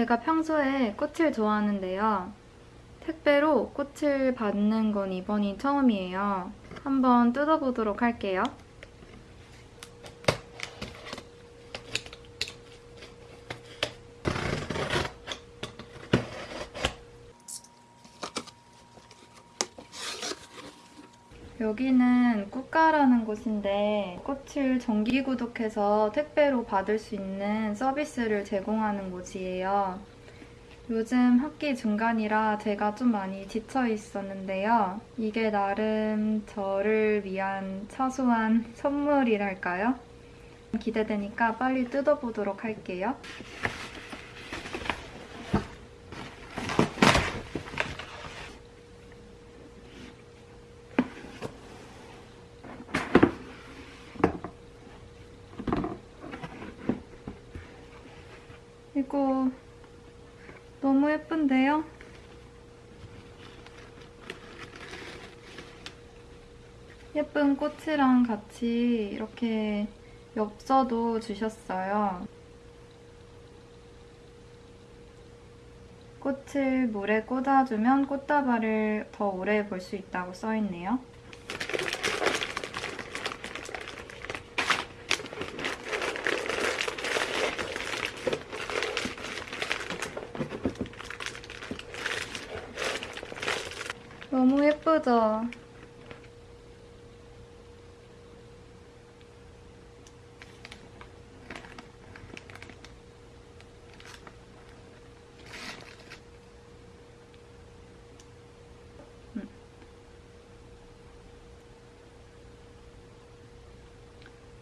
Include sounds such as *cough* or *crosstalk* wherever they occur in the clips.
제가 평소에 꽃을 좋아하는데요. 택배로 꽃을 받는 건 이번이 처음이에요. 한번 뜯어보도록 할게요. 여기는 꽃가라는 곳인데 꽃을 정기 구독해서 택배로 받을 수 있는 서비스를 제공하는 곳이에요. 요즘 학기 중간이라 제가 좀 많이 지쳐 있었는데요. 이게 나름 저를 위한 사소한 선물이랄까요? 기대되니까 빨리 뜯어보도록 할게요. 이거 너무 예쁜데요? 예쁜 꽃이랑 같이 이렇게 엽서도 주셨어요. 꽃을 물에 꽂아주면 꽃다발을 더 오래 볼 수 있다고 써있네요. 너무 예쁘죠? 음.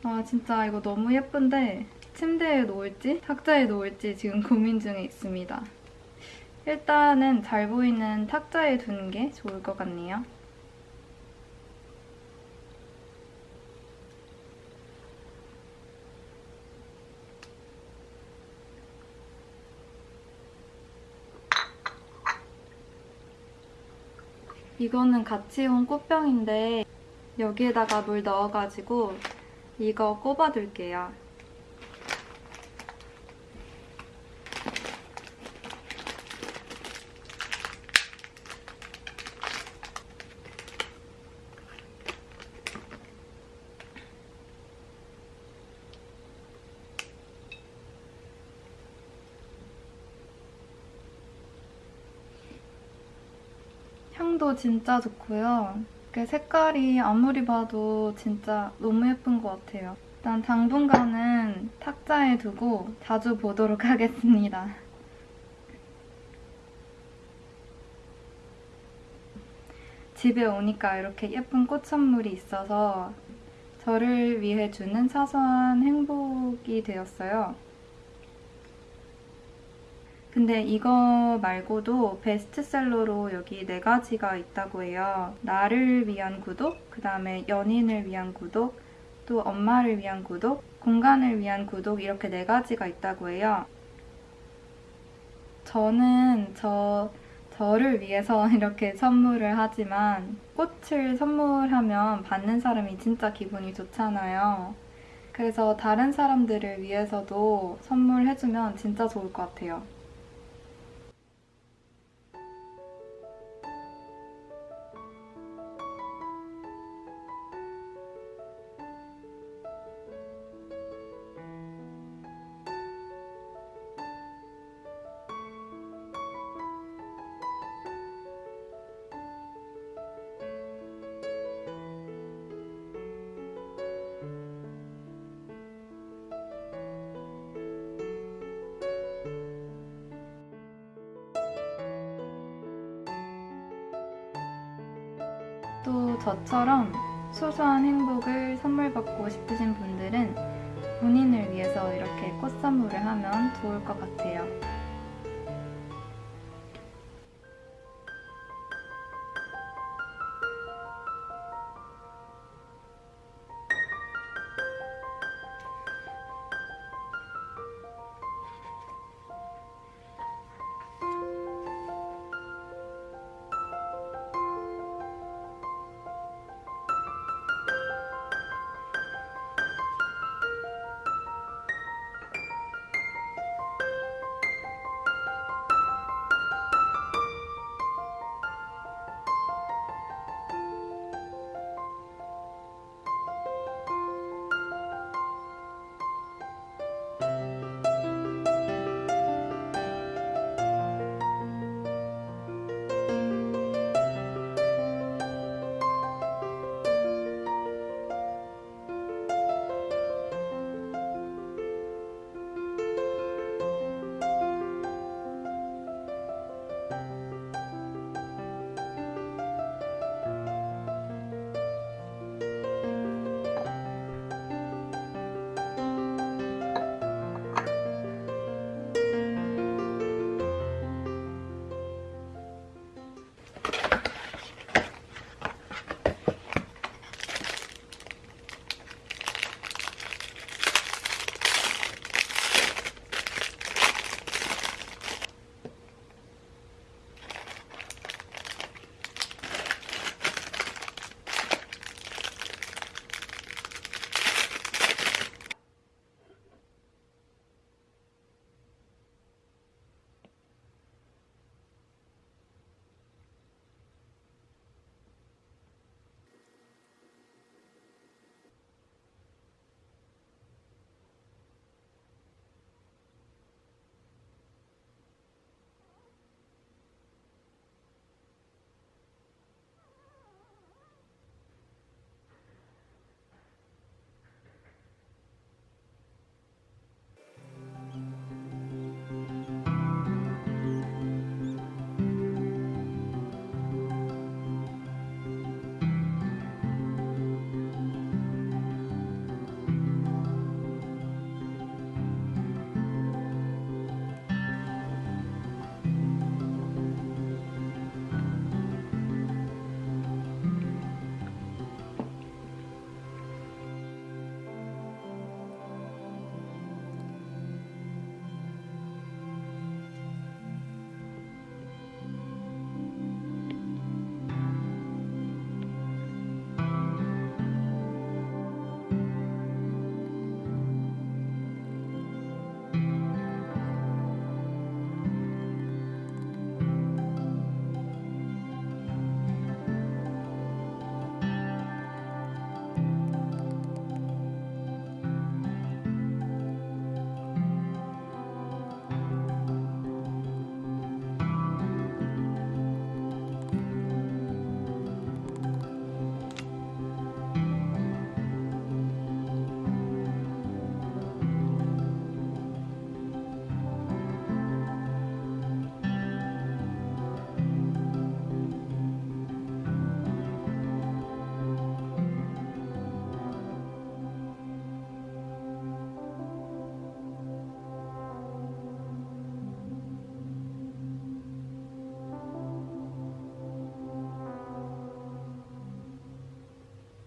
아 진짜 이거 너무 예쁜데 침대에 놓을지 탁자에 놓을지 지금 고민 중에 있습니다. 일단은 잘 보이는 탁자에 두는 게 좋을 것 같네요. 이거는 같이 온 꽃병인데 여기에다가 물 넣어가지고 이거 꼽아둘게요. 향도 진짜 좋고요. 그 색깔이 아무리 봐도 진짜 너무 예쁜 것 같아요. 일단 당분간은 탁자에 두고 자주 보도록 *laughs* 하겠습니다. 집에 오니까 이렇게 예쁜 꽃 선물이 있어서 저를 위해 주는 사소한 행복이 되었어요. 근데 이거 말고도 베스트셀러로 여기 네 가지가 있다고 해요. 나를 위한 구독, 그 다음에 연인을 위한 구독, 또 엄마를 위한 구독, 공간을 위한 구독 이렇게 네 가지가 있다고 해요. 저는 저 저를 위해서 *laughs* 이렇게 선물을 하지만 꽃을 선물하면 받는 사람이 진짜 기분이 좋잖아요. 그래서 다른 사람들을 위해서도 선물해주면 진짜 좋을 것 같아요. 또 저처럼 소소한 행복을 선물 받고 싶으신 분들은 본인을 위해서 이렇게 꽃 선물을 하면 좋을 것 같아요.